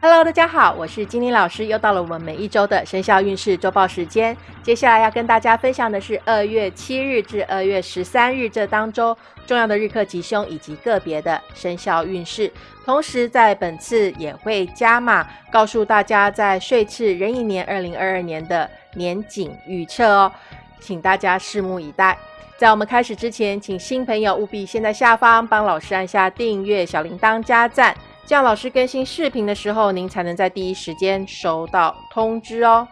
Hello，大家好，我是金玲老师，又到了我们每一周的生肖运势周报时间。接下来要跟大家分享的是二月七日至二月十三日这当中重要的日课吉凶以及个别的生肖运势。同时，在本次也会加码告诉大家在岁次壬寅年二零二二年的年景预测哦，请大家拭目以待。在我们开始之前，请新朋友务必先在下方帮老师按下订阅、小铃铛、加赞。这样老师更新视频的时候，您才能在第一时间收到通知哦。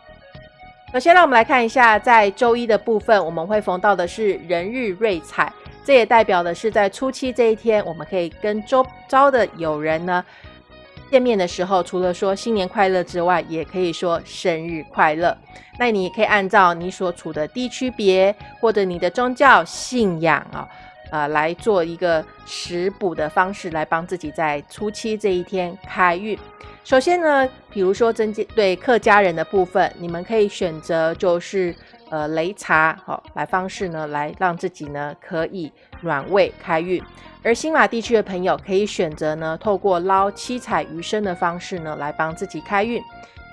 首先，让我们来看一下，在周一的部分，我们会逢到的是人日瑞彩，这也代表的是在初七这一天，我们可以跟周遭的友人呢见面的时候，除了说新年快乐之外，也可以说生日快乐。那你也可以按照你所处的地区别或者你的宗教信仰啊。呃，来做一个食补的方式，来帮自己在初七这一天开运。首先呢，比如说增进对客家人的部分，你们可以选择就是呃擂茶，好来方式呢，来让自己呢可以暖胃开运。而新马地区的朋友可以选择呢，透过捞七彩鱼生的方式呢，来帮自己开运。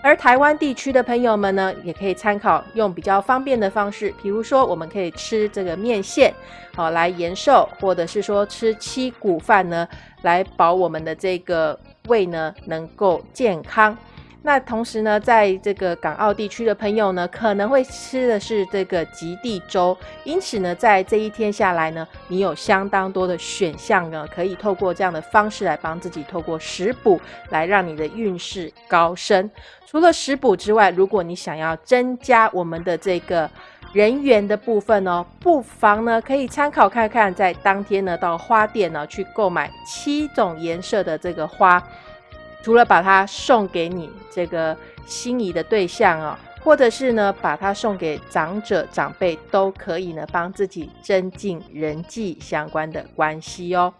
而台湾地区的朋友们呢，也可以参考用比较方便的方式，比如说我们可以吃这个面线，好来延寿，或者是说吃七谷饭呢，来保我们的这个胃呢能够健康。那同时呢，在这个港澳地区的朋友呢，可能会吃的是这个极地粥，因此呢，在这一天下来呢，你有相当多的选项呢，可以透过这样的方式来帮自己透过食补来让你的运势高升。除了食补之外，如果你想要增加我们的这个人员的部分呢，不妨呢可以参考看看，在当天呢到花店呢去购买七种颜色的这个花。除了把它送给你这个心仪的对象哦，或者是呢把它送给长者长辈，都可以呢帮自己增进人际相关的关系哦。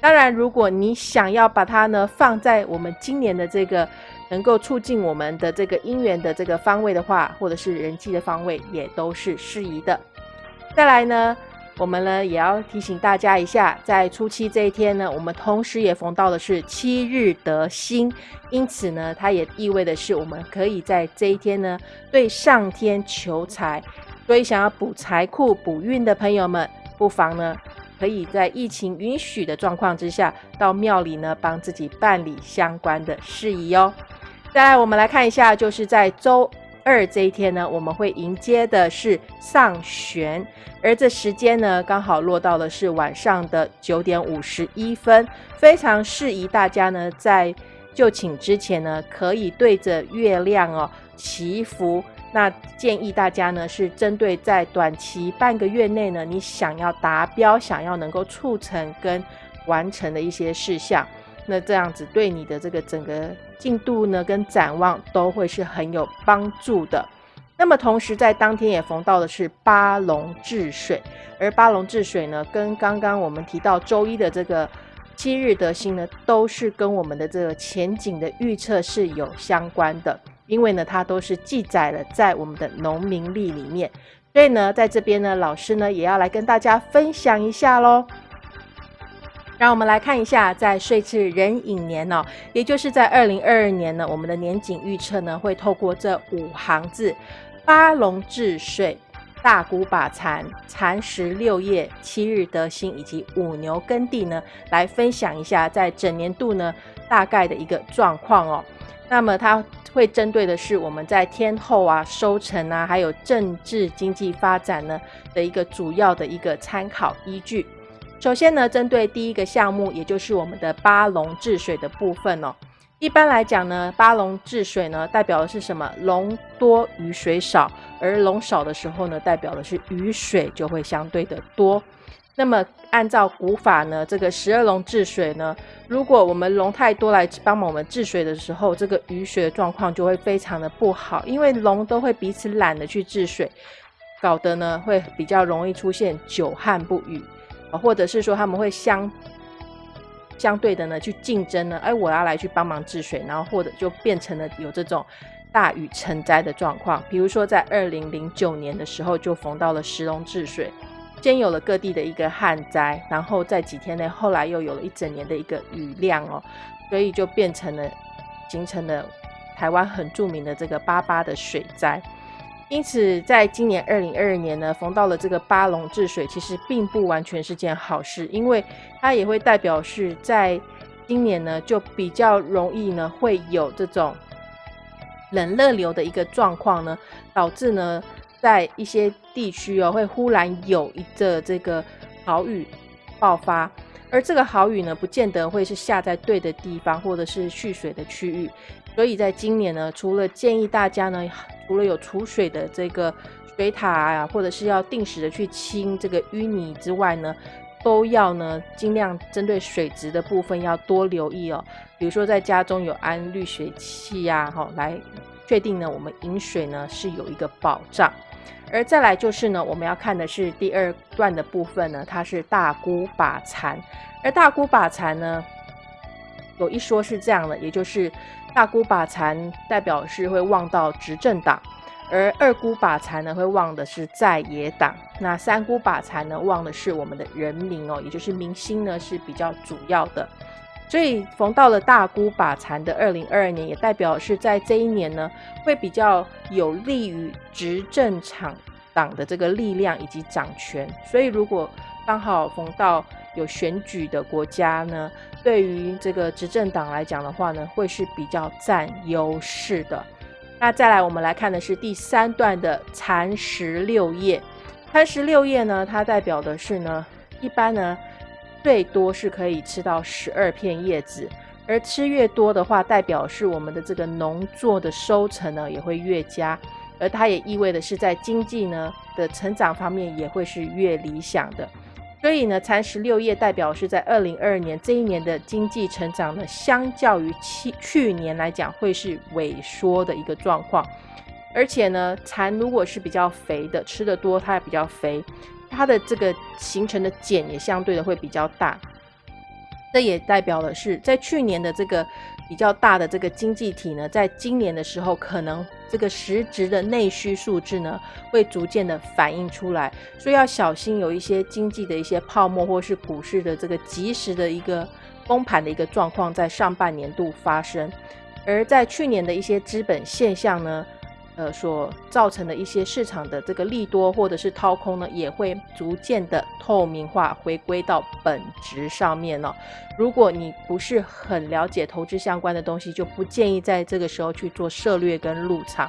当然，如果你想要把它呢放在我们今年的这个能够促进我们的这个姻缘的这个方位的话，或者是人际的方位，也都是适宜的。再来呢。我们呢也要提醒大家一下，在初七这一天呢，我们同时也逢到的是七日得星，因此呢，它也意味的是我们可以在这一天呢对上天求财，所以想要补财库、补运的朋友们，不妨呢可以在疫情允许的状况之下，到庙里呢帮自己办理相关的事宜哦。再来，我们来看一下，就是在周。二这一天呢，我们会迎接的是上旋，而这时间呢，刚好落到的是晚上的九点五十一分，非常适宜大家呢在就寝之前呢，可以对着月亮哦祈福。那建议大家呢是针对在短期半个月内呢，你想要达标、想要能够促成跟完成的一些事项。那这样子对你的这个整个进度呢，跟展望都会是很有帮助的。那么同时在当天也逢到的是八龙治水，而八龙治水呢，跟刚刚我们提到周一的这个七日得星呢，都是跟我们的这个前景的预测是有相关的，因为呢，它都是记载了在我们的农民历里面。所以呢，在这边呢，老师呢也要来跟大家分享一下喽。让我们来看一下，在岁次壬寅年呢，也就是在二零二二年呢，我们的年景预测呢，会透过这五行字：八龙治水、大鼓把残、蚕食六叶、七日得星以及五牛耕地呢，来分享一下在整年度呢大概的一个状况哦。那么它会针对的是我们在天后啊、收成啊，还有政治经济发展呢的一个主要的一个参考依据。首先呢，针对第一个项目，也就是我们的八龙治水的部分哦。一般来讲呢，八龙治水呢，代表的是什么？龙多雨水少，而龙少的时候呢，代表的是雨水就会相对的多。那么按照古法呢，这个十二龙治水呢，如果我们龙太多来帮忙我们治水的时候，这个雨水的状况就会非常的不好，因为龙都会彼此懒得去治水，搞得呢会比较容易出现久旱不雨。或者是说他们会相相对的呢去竞争呢，哎，我要来去帮忙治水，然后或者就变成了有这种大雨成灾的状况。比如说在二零零九年的时候，就逢到了石龙治水，先有了各地的一个旱灾，然后在几天内，后来又有了一整年的一个雨量哦，所以就变成了形成了台湾很著名的这个八八的水灾。因此，在今年二零二二年呢，逢到了这个八龙治水，其实并不完全是件好事，因为它也会代表是在今年呢，就比较容易呢会有这种冷热流的一个状况呢，导致呢在一些地区哦，会忽然有一个这个豪雨爆发，而这个豪雨呢，不见得会是下在对的地方，或者是蓄水的区域，所以在今年呢，除了建议大家呢。除了有储水的这个水塔啊，或者是要定时的去清这个淤泥之外呢，都要呢尽量针对水质的部分要多留意哦。比如说在家中有安滤水器呀，哈，来确定呢我们饮水呢是有一个保障。而再来就是呢，我们要看的是第二段的部分呢，它是大姑把残。而大姑把残呢，有一说是这样的，也就是。大姑把残代表是会望到执政党，而二姑把残呢会望的是在野党，那三姑把残呢望的是我们的人民哦，也就是民心呢是比较主要的。所以逢到了大姑把残的二零二二年，也代表是在这一年呢会比较有利于执政场党的这个力量以及掌权。所以如果刚好逢到有选举的国家呢？对于这个执政党来讲的话呢，会是比较占优势的。那再来，我们来看的是第三段的蚕食六叶。蚕食六叶呢，它代表的是呢，一般呢最多是可以吃到十二片叶子，而吃越多的话，代表是我们的这个农作的收成呢也会越佳，而它也意味的是在经济呢的成长方面也会是越理想的。所以呢，蚕食六叶代表是在二零二二年这一年的经济成长呢，相较于去去年来讲，会是萎缩的一个状况。而且呢，蚕如果是比较肥的，吃的多，它也比较肥，它的这个形成的茧也相对的会比较大。这也代表的是在去年的这个。比较大的这个经济体呢，在今年的时候，可能这个实质的内需数字呢，会逐渐的反映出来，所以要小心有一些经济的一些泡沫，或是股市的这个及时的一个崩盘的一个状况，在上半年度发生，而在去年的一些资本现象呢。呃，所造成的一些市场的这个利多或者是掏空呢，也会逐渐的透明化，回归到本质上面了。如果你不是很了解投资相关的东西，就不建议在这个时候去做策略跟入场，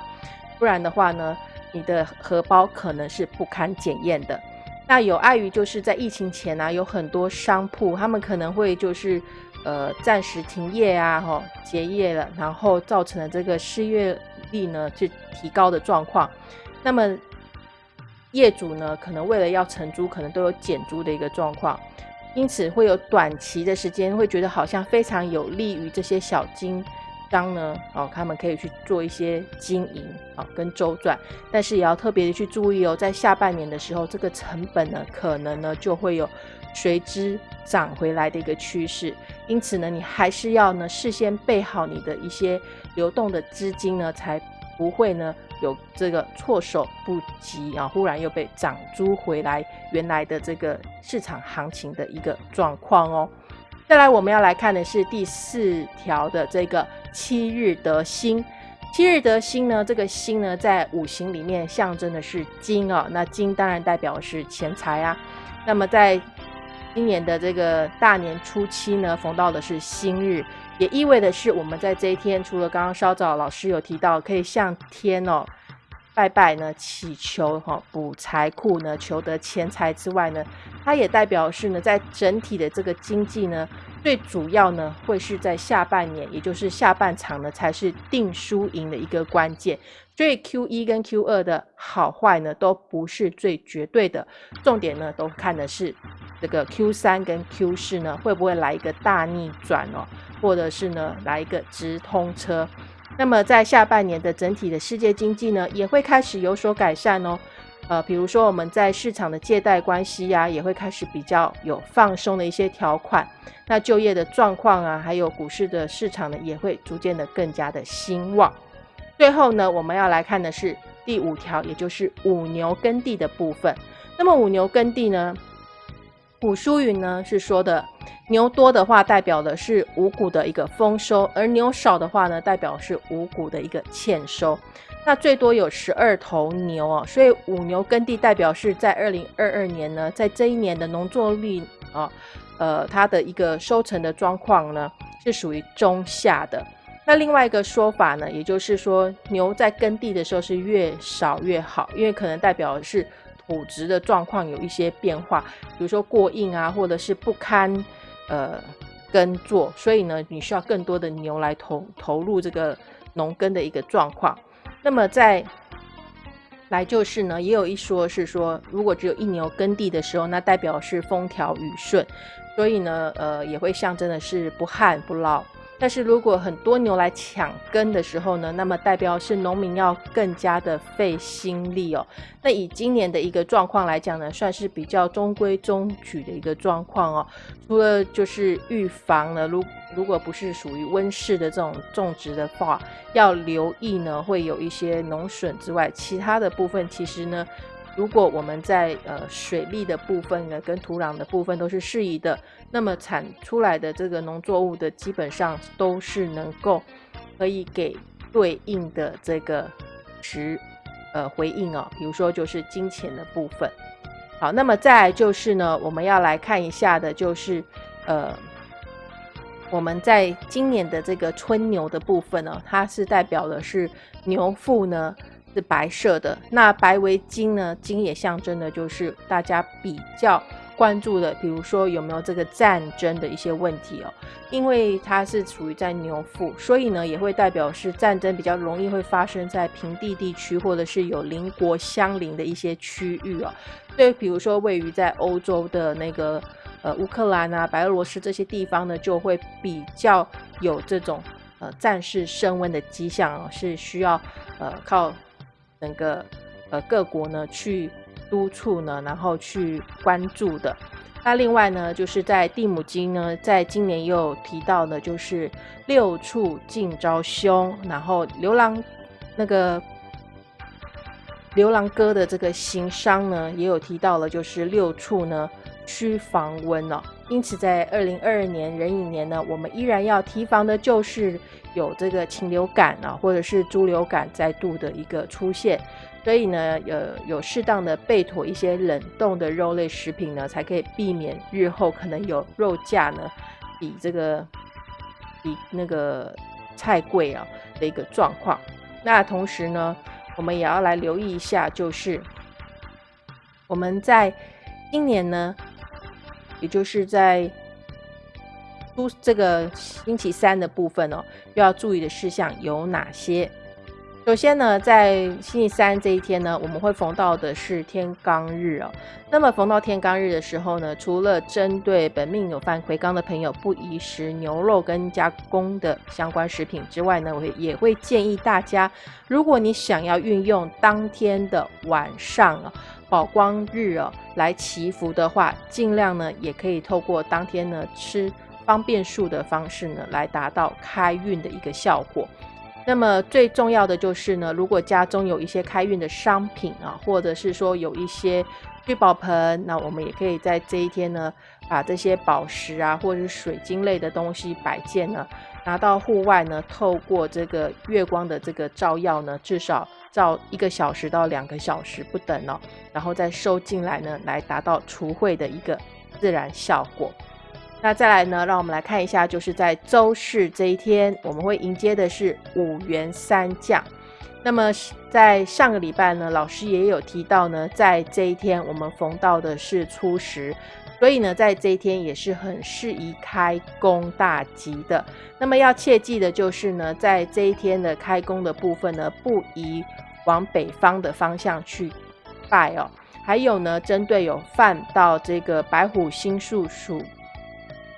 不然的话呢，你的荷包可能是不堪检验的。那有碍于就是在疫情前呢，有很多商铺，他们可能会就是呃暂时停业啊，哈结业了，然后造成了这个失业。力呢是提高的状况，那么业主呢可能为了要承租，可能都有减租的一个状况，因此会有短期的时间会觉得好像非常有利于这些小金商呢，哦，他们可以去做一些经营啊跟周转，但是也要特别的去注意哦，在下半年的时候，这个成本呢可能呢就会有随之涨回来的一个趋势，因此呢，你还是要呢事先备好你的一些。流动的资金呢，才不会呢有这个措手不及啊，忽然又被涨租回来原来的这个市场行情的一个状况哦。再来，我们要来看的是第四条的这个七日得星。七日得星呢，这个星呢在五行里面象征的是金哦，那金当然代表是钱财啊。那么在今年的这个大年初七呢，逢到的是新日。也意味的是，我们在这一天，除了刚刚稍早老师有提到，可以向天哦拜拜呢，祈求哈补财库呢，求得钱财之外呢，它也代表是呢，在整体的这个经济呢，最主要呢，会是在下半年，也就是下半场呢，才是定输赢的一个关键。所以 Q 一跟 Q 二的好坏呢，都不是最绝对的，重点呢，都看的是这个 Q 三跟 Q 四呢，会不会来一个大逆转哦。或者是呢，来一个直通车，那么在下半年的整体的世界经济呢，也会开始有所改善哦。呃，比如说我们在市场的借贷关系呀，也会开始比较有放松的一些条款。那就业的状况啊，还有股市的市场呢，也会逐渐的更加的兴旺。最后呢，我们要来看的是第五条，也就是五牛耕地的部分。那么五牛耕地呢，古书云呢是说的。牛多的话，代表的是五谷的一个丰收；而牛少的话呢，代表是五谷的一个欠收。那最多有十二头牛哦，所以五牛耕地代表是在二零二二年呢，在这一年的农作率啊，呃，它的一个收成的状况呢，是属于中下的。那另外一个说法呢，也就是说牛在耕地的时候是越少越好，因为可能代表是土质的状况有一些变化，比如说过硬啊，或者是不堪呃耕作，所以呢，你需要更多的牛来投投入这个农耕的一个状况。那么在来就是呢，也有一说是说，如果只有一牛耕地的时候，那代表是风调雨顺，所以呢，呃，也会象征的是不旱不涝。但是如果很多牛来抢耕的时候呢，那么代表是农民要更加的费心力哦。那以今年的一个状况来讲呢，算是比较中规中矩的一个状况哦。除了就是预防呢，如如果不是属于温室的这种种植的话，要留意呢会有一些农损之外，其他的部分其实呢。如果我们在呃水利的部分呢，跟土壤的部分都是适宜的，那么产出来的这个农作物的基本上都是能够可以给对应的这个值呃回应哦。比如说就是金钱的部分。好，那么再就是呢，我们要来看一下的就是呃我们在今年的这个春牛的部分呢，它是代表的是牛腹呢。是白色的，那白为金呢？金也象征的就是大家比较关注的，比如说有没有这个战争的一些问题哦。因为它是处于在牛腹，所以呢也会代表是战争比较容易会发生在平地地区，或者是有邻国相邻的一些区域哦。对比如说位于在欧洲的那个呃乌克兰啊、白俄罗斯这些地方呢，就会比较有这种呃战事升温的迹象哦，是需要呃靠。整个呃各国呢去督促呢，然后去关注的。那另外呢，就是在地母经呢，在今年又提到的，就是六处尽招凶，然后牛郎那个牛郎哥的这个行商呢，也有提到了，就是六处呢需防温哦。因此，在二零二二年壬寅年呢，我们依然要提防的就是有这个禽流感啊，或者是猪流感再度的一个出现。所以呢，呃，有适当的备妥一些冷冻的肉类食品呢，才可以避免日后可能有肉价呢比这个比那个菜贵啊的一个状况。那同时呢，我们也要来留意一下，就是我们在今年呢。也就是在都这个星期三的部分哦，要注意的事项有哪些？首先呢，在星期三这一天呢，我们会逢到的是天罡日哦。那么逢到天罡日的时候呢，除了针对本命有犯魁罡的朋友不宜食牛肉跟加工的相关食品之外呢，我也会建议大家，如果你想要运用当天的晚上啊。宝光日哦，来祈福的话，尽量呢也可以透过当天呢吃方便素的方式呢，来达到开运的一个效果。那么最重要的就是呢，如果家中有一些开运的商品啊，或者是说有一些聚宝盆，那我们也可以在这一天呢，把这些宝石啊，或者是水晶类的东西摆件呢，拿到户外呢，透过这个月光的这个照耀呢，至少。照一个小时到两个小时不等哦，然后再收进来呢，来达到除秽的一个自然效果。那再来呢，让我们来看一下，就是在周四这一天，我们会迎接的是五元三将。那么在上个礼拜呢，老师也有提到呢，在这一天我们逢到的是初十，所以呢，在这一天也是很适宜开工大吉的。那么要切记的就是呢，在这一天的开工的部分呢，不宜往北方的方向去拜哦。还有呢，针对有犯到这个白虎星宿属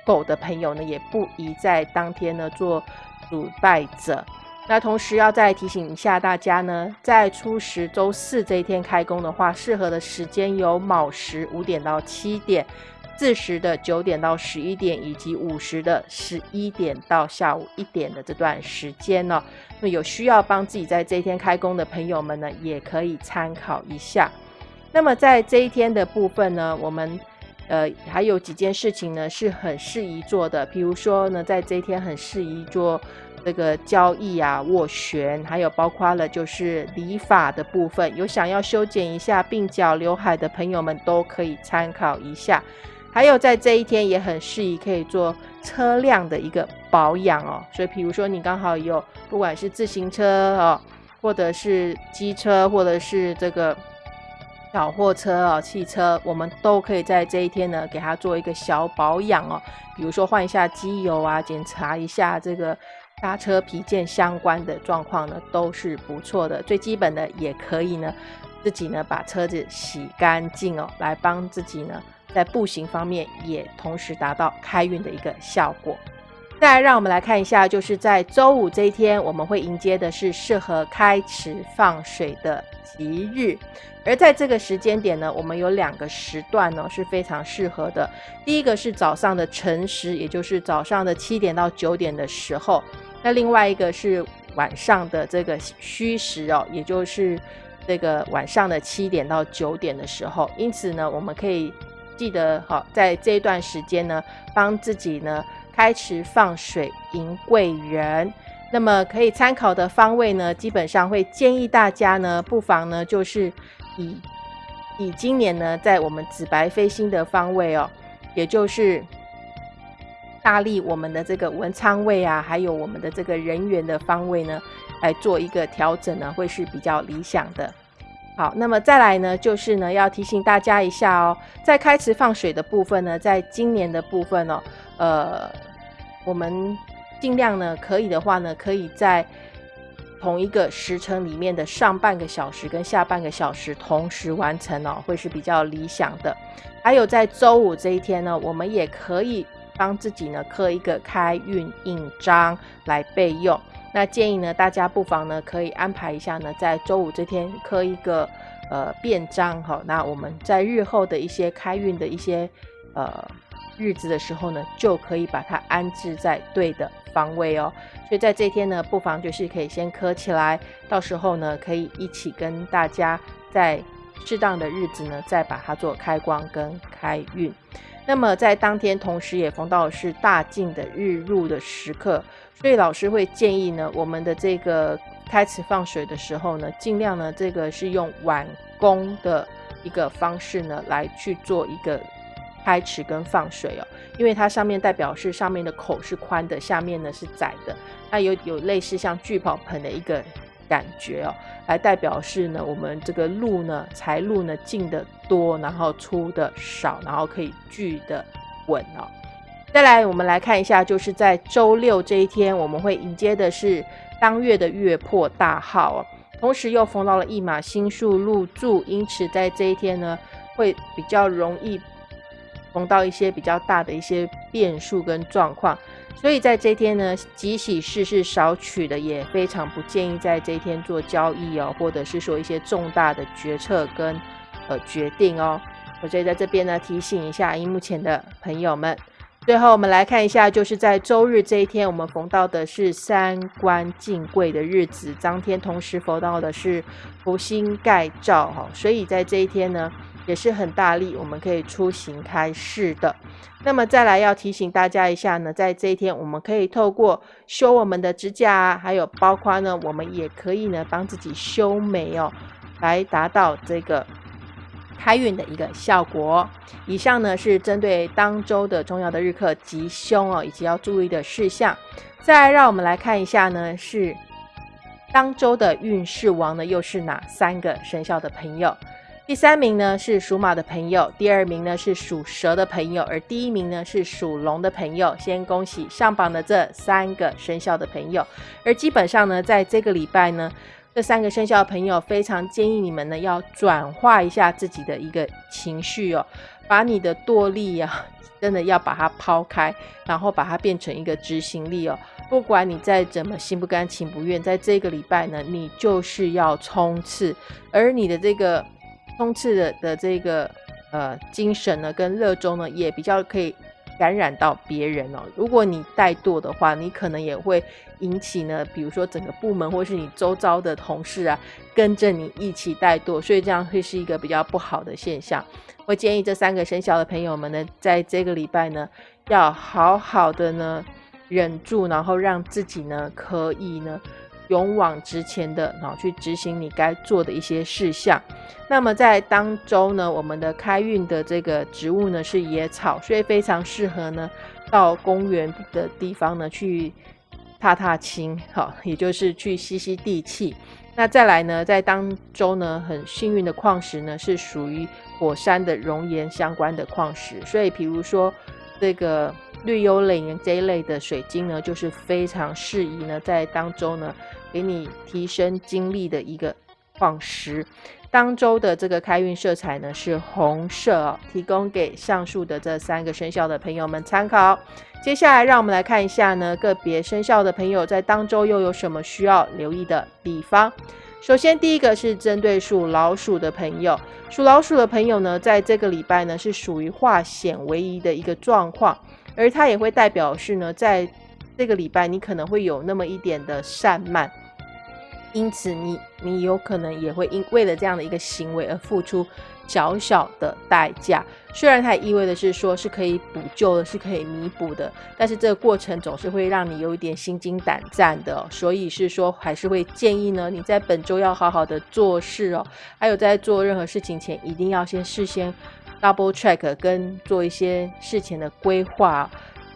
狗的朋友呢，也不宜在当天呢做主拜者。那同时要再提醒一下大家呢，在初十周四这一天开工的话，适合的时间有卯时五点到七点。巳时的九点到十一点，以及午时的十一点到下午一点的这段时间呢，那有需要帮自己在这一天开工的朋友们呢，也可以参考一下。那么在这一天的部分呢，我们呃，还有几件事情呢是很适宜做的，比如说呢，在这一天很适宜做这个交易啊、斡旋，还有包括了就是理发的部分。有想要修剪一下鬓角、刘海的朋友们都可以参考一下。还有在这一天也很适宜可以做车辆的一个保养哦。所以，比如说你刚好有不管是自行车哦，或者是机车，或者是这个。小货车哦，汽车，我们都可以在这一天呢，给它做一个小保养哦。比如说换一下机油啊，检查一下这个刹车皮件相关的状况呢，都是不错的。最基本的也可以呢，自己呢把车子洗干净哦，来帮自己呢在步行方面也同时达到开运的一个效果。再，让我们来看一下，就是在周五这一天，我们会迎接的是适合开池放水的吉日。而在这个时间点呢，我们有两个时段呢是非常适合的。第一个是早上的晨时，也就是早上的七点到九点的时候；那另外一个是晚上的这个虚时哦，也就是这个晚上的七点到九点的时候。因此呢，我们可以记得好，在这一段时间呢，帮自己呢开池放水迎贵人。那么可以参考的方位呢，基本上会建议大家呢，不妨呢就是。以以今年呢，在我们紫白飞星的方位哦，也就是大力我们的这个文昌位啊，还有我们的这个人员的方位呢，来做一个调整呢，会是比较理想的。好，那么再来呢，就是呢，要提醒大家一下哦，在开池放水的部分呢，在今年的部分哦，呃，我们尽量呢，可以的话呢，可以在。同一个时辰里面的上半个小时跟下半个小时同时完成哦，会是比较理想的。还有在周五这一天呢，我们也可以帮自己呢刻一个开运印章来备用。那建议呢，大家不妨呢可以安排一下呢，在周五这天刻一个呃便章哈。那我们在日后的一些开运的一些呃。日子的时候呢，就可以把它安置在对的方位哦。所以在这天呢，不妨就是可以先刻起来，到时候呢，可以一起跟大家在适当的日子呢，再把它做开光跟开运。那么在当天，同时也逢到是大晋的日入的时刻，所以老师会建议呢，我们的这个开池放水的时候呢，尽量呢，这个是用晚工的一个方式呢，来去做一个。开池跟放水哦，因为它上面代表是上面的口是宽的，下面呢是窄的，那有有类似像聚宝盆的一个感觉哦，来代表是呢我们这个路呢财路呢进的多，然后出的少，然后可以聚的稳哦。再来我们来看一下，就是在周六这一天，我们会迎接的是当月的月破大号哦，同时又逢到了一马星宿入住，因此在这一天呢会比较容易。碰到一些比较大的一些变数跟状况，所以在这天呢，吉喜事是少取的，也非常不建议在这一天做交易哦，或者是说一些重大的决策跟呃决定哦。我所以在这边呢，提醒一下荧幕前的朋友们。最后我们来看一下，就是在周日这一天，我们逢到的是三官进贵的日子，当天同时逢到的是福星盖照哈，所以在这一天呢。也是很大力，我们可以出行开市的。那么再来要提醒大家一下呢，在这一天，我们可以透过修我们的指甲，还有包括呢，我们也可以呢帮自己修眉哦，来达到这个开运的一个效果。以上呢是针对当周的重要的日课吉凶哦，以及要注意的事项。再让我们来看一下呢，是当周的运势王呢，又是哪三个生肖的朋友？第三名呢是属马的朋友，第二名呢是属蛇的朋友，而第一名呢是属龙的朋友。先恭喜上榜的这三个生肖的朋友。而基本上呢，在这个礼拜呢，这三个生肖的朋友非常建议你们呢要转化一下自己的一个情绪哦，把你的惰力啊，真的要把它抛开，然后把它变成一个执行力哦。不管你再怎么心不甘情不愿，在这个礼拜呢，你就是要冲刺，而你的这个。冲刺的的这个呃精神呢，跟热衷呢，也比较可以感染到别人哦。如果你怠惰的话，你可能也会引起呢，比如说整个部门或是你周遭的同事啊，跟着你一起怠惰，所以这样会是一个比较不好的现象。我建议这三个生肖的朋友们呢，在这个礼拜呢，要好好的呢忍住，然后让自己呢可以呢。勇往直前的，然后去执行你该做的一些事项。那么在当周呢，我们的开运的这个植物呢是野草，所以非常适合呢到公园的地方呢去踏踏青，好，也就是去吸吸地气。那再来呢，在当周呢很幸运的矿石呢是属于火山的熔岩相关的矿石，所以比如说这个绿幽灵这一类的水晶呢，就是非常适宜呢在当周呢。给你提升精力的一个矿石，当周的这个开运色彩呢是红色哦，提供给上述的这三个生肖的朋友们参考。接下来让我们来看一下呢，个别生肖的朋友在当周又有什么需要留意的地方。首先，第一个是针对属老鼠的朋友，属老鼠的朋友呢，在这个礼拜呢是属于化险为夷的一个状况，而它也会代表是呢，在这个礼拜你可能会有那么一点的散漫。因此，你你有可能也会因为了这样的一个行为而付出小小的代价。虽然它意味的是说是可以补救的，是可以弥补的，但是这个过程总是会让你有一点心惊胆战的。所以是说，还是会建议呢，你在本周要好好的做事哦。还有在做任何事情前，一定要先事先 double check 跟做一些事前的规划。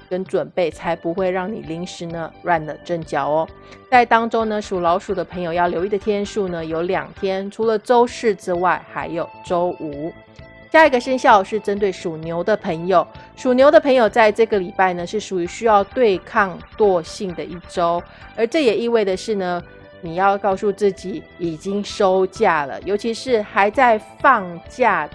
跟准备才不会让你临时呢乱了阵脚哦。在当中呢，属老鼠的朋友要留意的天数呢有两天，除了周四之外，还有周五。下一个生肖是针对属牛的朋友，属牛的朋友在这个礼拜呢是属于需要对抗惰性的一周，而这也意味的是呢，你要告诉自己已经收假了，尤其是还在放假。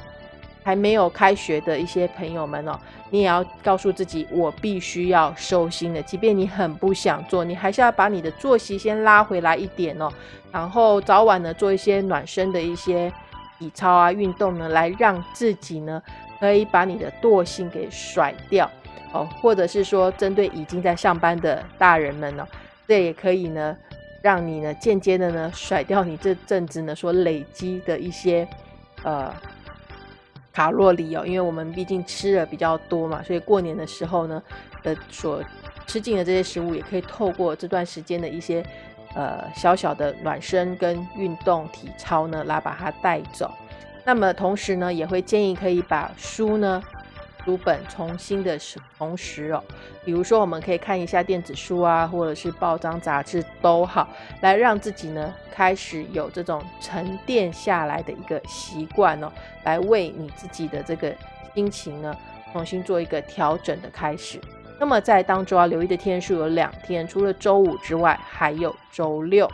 还没有开学的一些朋友们哦，你也要告诉自己，我必须要收心的。即便你很不想做，你还是要把你的作息先拉回来一点哦。然后早晚呢，做一些暖身的一些体操啊、运动呢，来让自己呢可以把你的惰性给甩掉哦。或者是说，针对已经在上班的大人们呢，这也可以呢，让你呢间接的呢甩掉你这阵子呢所累积的一些呃。卡路里哦，因为我们毕竟吃的比较多嘛，所以过年的时候呢，的所吃进的这些食物，也可以透过这段时间的一些呃小小的暖身跟运动体操呢，来把它带走。那么同时呢，也会建议可以把书呢。书本重新的同时哦，比如说我们可以看一下电子书啊，或者是报章杂志都好，来让自己呢开始有这种沉淀下来的一个习惯哦，来为你自己的这个心情呢重新做一个调整的开始。那么在当中要留意的天数有两天，除了周五之外，还有周六。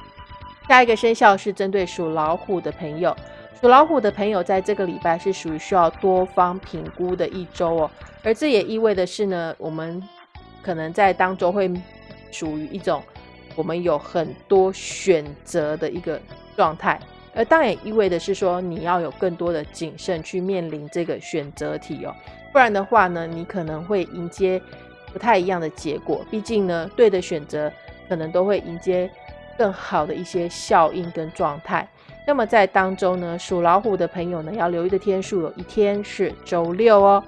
下一个生肖是针对属老虎的朋友。属老虎的朋友，在这个礼拜是属于需要多方评估的一周哦，而这也意味的是呢，我们可能在当中会属于一种我们有很多选择的一个状态，而当然也意味的是说，你要有更多的谨慎去面临这个选择题哦，不然的话呢，你可能会迎接不太一样的结果，毕竟呢，对的选择可能都会迎接更好的一些效应跟状态。那么在当中呢，属老虎的朋友呢，要留意的天数有一天是周六哦。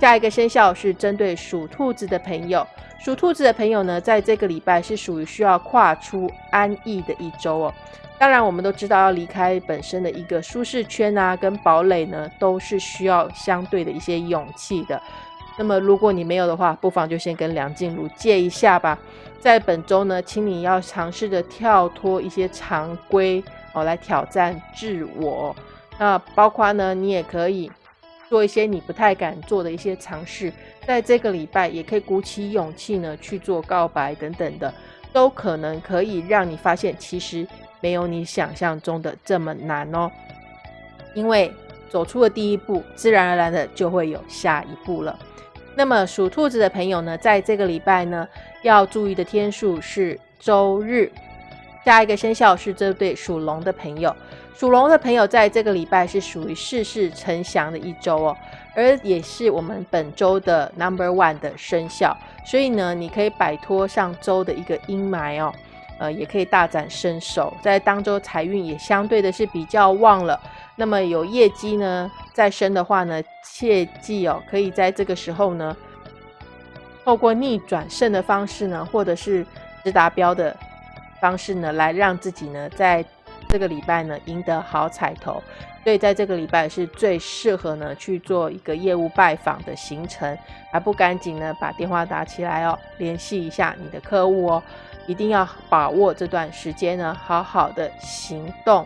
下一个生肖是针对属兔子的朋友，属兔子的朋友呢，在这个礼拜是属于需要跨出安逸的一周哦。当然，我们都知道要离开本身的一个舒适圈啊，跟堡垒呢，都是需要相对的一些勇气的。那么如果你没有的话，不妨就先跟梁静茹借一下吧。在本周呢，请你要尝试着跳脱一些常规。哦，来挑战自我，那包括呢，你也可以做一些你不太敢做的一些尝试，在这个礼拜也可以鼓起勇气呢去做告白等等的，都可能可以让你发现，其实没有你想象中的这么难哦。因为走出了第一步，自然而然的就会有下一步了。那么属兔子的朋友呢，在这个礼拜呢，要注意的天数是周日。下一个生肖是这对属龙的朋友，属龙的朋友在这个礼拜是属于事事成祥的一周哦，而也是我们本周的 number one 的生肖，所以呢，你可以摆脱上周的一个阴霾哦，呃，也可以大展身手，在当周财运也相对的是比较旺了。那么有业绩呢在身的话呢，切记哦，可以在这个时候呢，透过逆转胜的方式呢，或者是直达标的方式呢，来让自己呢在。这个礼拜呢，赢得好彩头，所以在这个礼拜是最适合呢去做一个业务拜访的行程，还不赶紧呢把电话打起来哦，联系一下你的客户哦，一定要把握这段时间呢，好好的行动。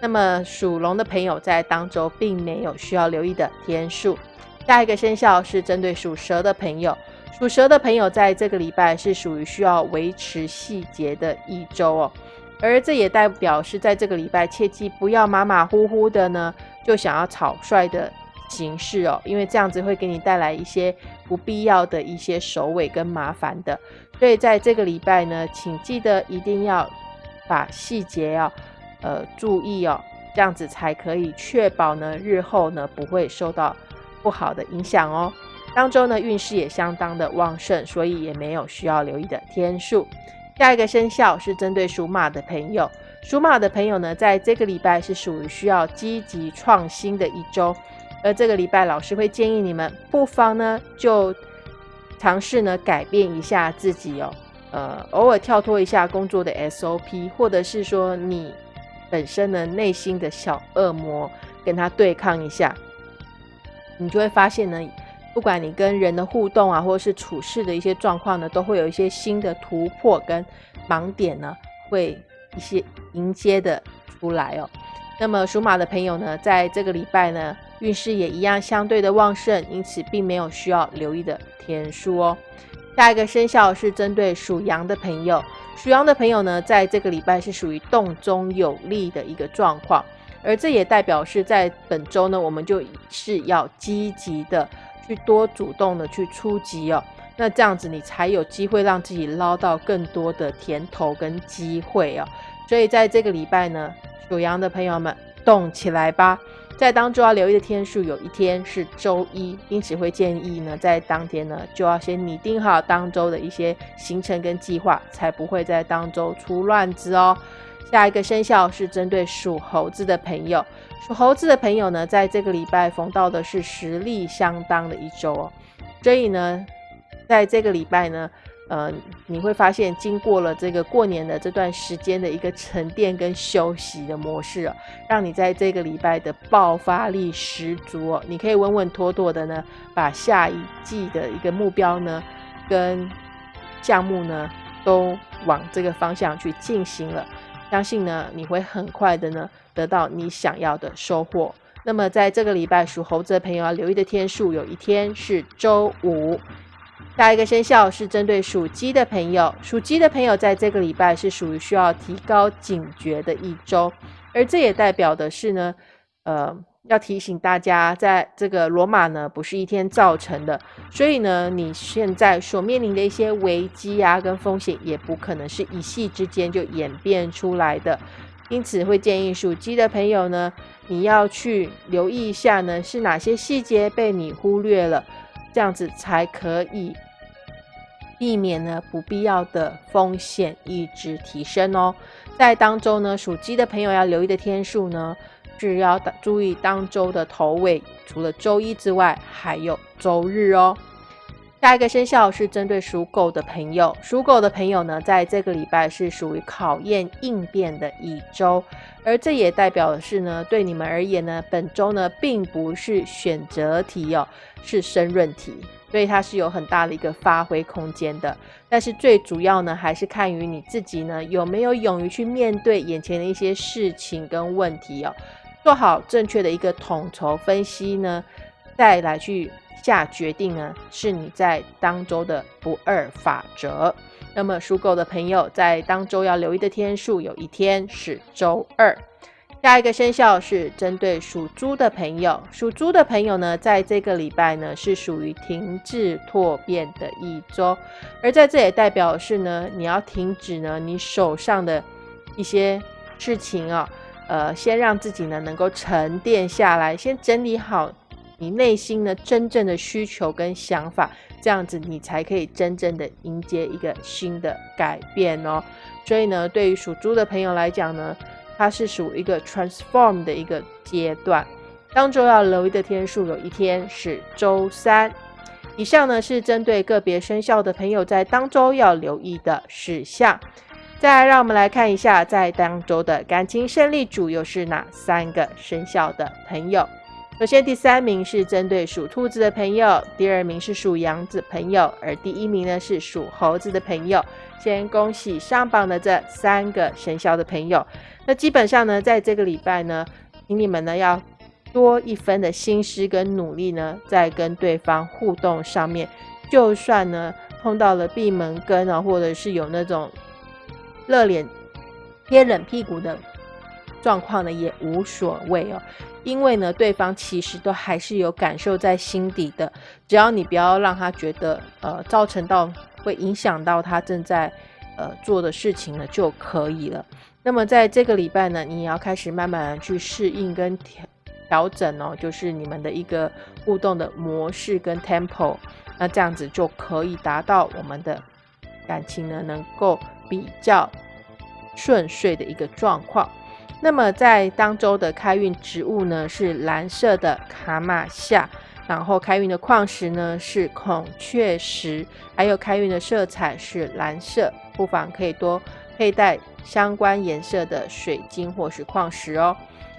那么属龙的朋友在当周并没有需要留意的天数。下一个生肖是针对属蛇的朋友，属蛇的朋友在这个礼拜是属于需要维持细节的一周哦。而这也代表是在这个礼拜，切记不要马马虎虎的呢，就想要草率的形式哦，因为这样子会给你带来一些不必要的一些首尾跟麻烦的。所以在这个礼拜呢，请记得一定要把细节要呃注意哦，这样子才可以确保呢日后呢不会受到不好的影响哦。当周呢运势也相当的旺盛，所以也没有需要留意的天数。下一个生肖是针对属马的朋友，属马的朋友呢，在这个礼拜是属于需要积极创新的一周，而这个礼拜老师会建议你们不妨呢就尝试呢改变一下自己哦，呃，偶尔跳脱一下工作的 SOP，或者是说你本身的内心的小恶魔跟他对抗一下，你就会发现呢。不管你跟人的互动啊，或者是处事的一些状况呢，都会有一些新的突破跟盲点呢，会一些迎接的出来哦。那么属马的朋友呢，在这个礼拜呢，运势也一样相对的旺盛，因此并没有需要留意的天数哦。下一个生肖是针对属羊的朋友，属羊的朋友呢，在这个礼拜是属于动中有力的一个状况，而这也代表是在本周呢，我们就是要积极的。去多主动的去出击哦，那这样子你才有机会让自己捞到更多的甜头跟机会哦。所以在这个礼拜呢，属羊的朋友们动起来吧！在当周要留意的天数有一天是周一，因此会建议呢，在当天呢就要先拟定好当周的一些行程跟计划，才不会在当周出乱子哦。下一个生肖是针对属猴子的朋友。属猴子的朋友呢，在这个礼拜逢到的是实力相当的一周哦，所以呢，在这个礼拜呢，呃，你会发现经过了这个过年的这段时间的一个沉淀跟休息的模式哦，让你在这个礼拜的爆发力十足哦，你可以稳稳妥妥的呢，把下一季的一个目标呢，跟项目呢，都往这个方向去进行了。相信呢，你会很快的呢得到你想要的收获。那么在这个礼拜属猴子的朋友要留意的天数，有一天是周五。下一个生肖是针对属鸡的朋友，属鸡的朋友在这个礼拜是属于需要提高警觉的一周，而这也代表的是呢，呃。要提醒大家，在这个罗马呢，不是一天造成的，所以呢，你现在所面临的一些危机啊，跟风险，也不可能是一夕之间就演变出来的。因此，会建议属鸡的朋友呢，你要去留意一下呢，是哪些细节被你忽略了，这样子才可以避免呢不必要的风险一直提升哦。在当中呢，属鸡的朋友要留意的天数呢。是要注意当周的头尾，除了周一之外，还有周日哦。下一个生肖是针对属狗的朋友，属狗的朋友呢，在这个礼拜是属于考验应变的一周，而这也代表的是呢，对你们而言呢，本周呢并不是选择题哦，是申论题，所以它是有很大的一个发挥空间的。但是最主要呢，还是看于你自己呢，有没有勇于去面对眼前的一些事情跟问题哦。做好正确的一个统筹分析呢，再来去下决定呢，是你在当周的不二法则。那么属狗的朋友在当周要留意的天数，有一天是周二。下一个生肖是针对属猪的朋友，属猪的朋友呢，在这个礼拜呢是属于停滞拓变的一周，而在这也代表是呢，你要停止呢你手上的一些事情啊。呃，先让自己呢能够沉淀下来，先整理好你内心呢真正的需求跟想法，这样子你才可以真正的迎接一个新的改变哦。所以呢，对于属猪的朋友来讲呢，它是属于一个 transform 的一个阶段。当周要留意的天数有一天是周三。以上呢是针对个别生肖的朋友在当周要留意的事项。再来，让我们来看一下在当周的感情胜利组又是哪三个生肖的朋友。首先，第三名是针对属兔子的朋友，第二名是属羊子朋友，而第一名呢是属猴子的朋友。先恭喜上榜的这三个生肖的朋友。那基本上呢，在这个礼拜呢，请你们呢要。多一分的心思跟努力呢，在跟对方互动上面，就算呢碰到了闭门羹啊，或者是有那种热脸贴冷屁股的状况呢，也无所谓哦。因为呢，对方其实都还是有感受在心底的，只要你不要让他觉得呃造成到会影响到他正在呃做的事情呢就可以了。那么在这个礼拜呢，你也要开始慢慢去适应跟调。调整哦，就是你们的一个互动的模式跟 tempo，那这样子就可以达到我们的感情呢能够比较顺遂的一个状况。那么在当周的开运植物呢是蓝色的卡玛夏，然后开运的矿石呢是孔雀石，还有开运的色彩是蓝色，不妨可以多佩戴相关颜色的水晶或是矿石哦。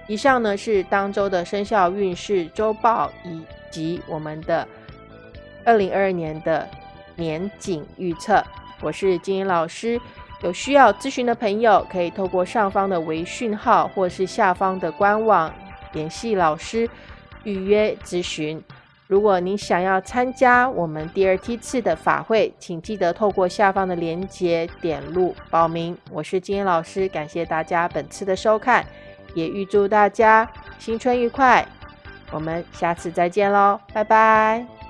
以上呢是当周的生肖运势周报以及我们的二零二二年的年景预测。我是金英老师，有需要咨询的朋友可以透过上方的微讯号或是下方的官网联系老师预约咨询。如果您想要参加我们第二梯次的法会，请记得透过下方的链接点入报名。我是金英老师，感谢大家本次的收看。也预祝大家新春愉快，我们下次再见喽，拜拜。